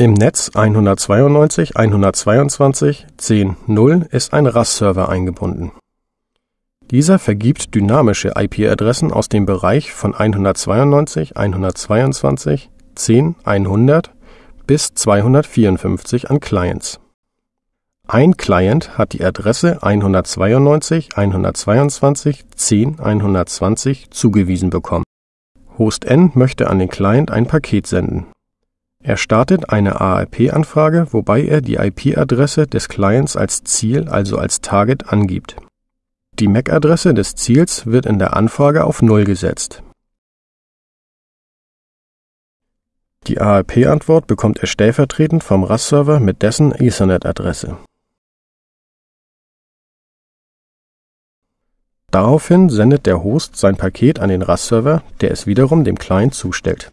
Im Netz 192.122.10.0 ist ein RAS-Server eingebunden. Dieser vergibt dynamische IP-Adressen aus dem Bereich von 192.122.10.100 bis 254 an Clients. Ein Client hat die Adresse 192.122.10.120 zugewiesen bekommen. Host N möchte an den Client ein Paket senden er startet eine ARP-Anfrage, wobei er die IP-Adresse des Clients als Ziel, also als Target, angibt. Die MAC-Adresse des Ziels wird in der Anfrage auf Null gesetzt. Die ARP-Antwort bekommt er stellvertretend vom RAS-Server mit dessen Ethernet-Adresse. Daraufhin sendet der Host sein Paket an den RAS-Server, der es wiederum dem Client zustellt